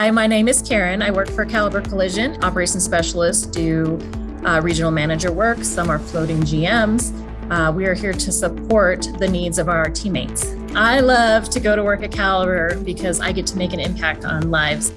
Hi, my name is Karen. I work for Caliber Collision, operations specialist, do uh, regional manager work. Some are floating GMs. Uh, we are here to support the needs of our teammates. I love to go to work at Caliber because I get to make an impact on lives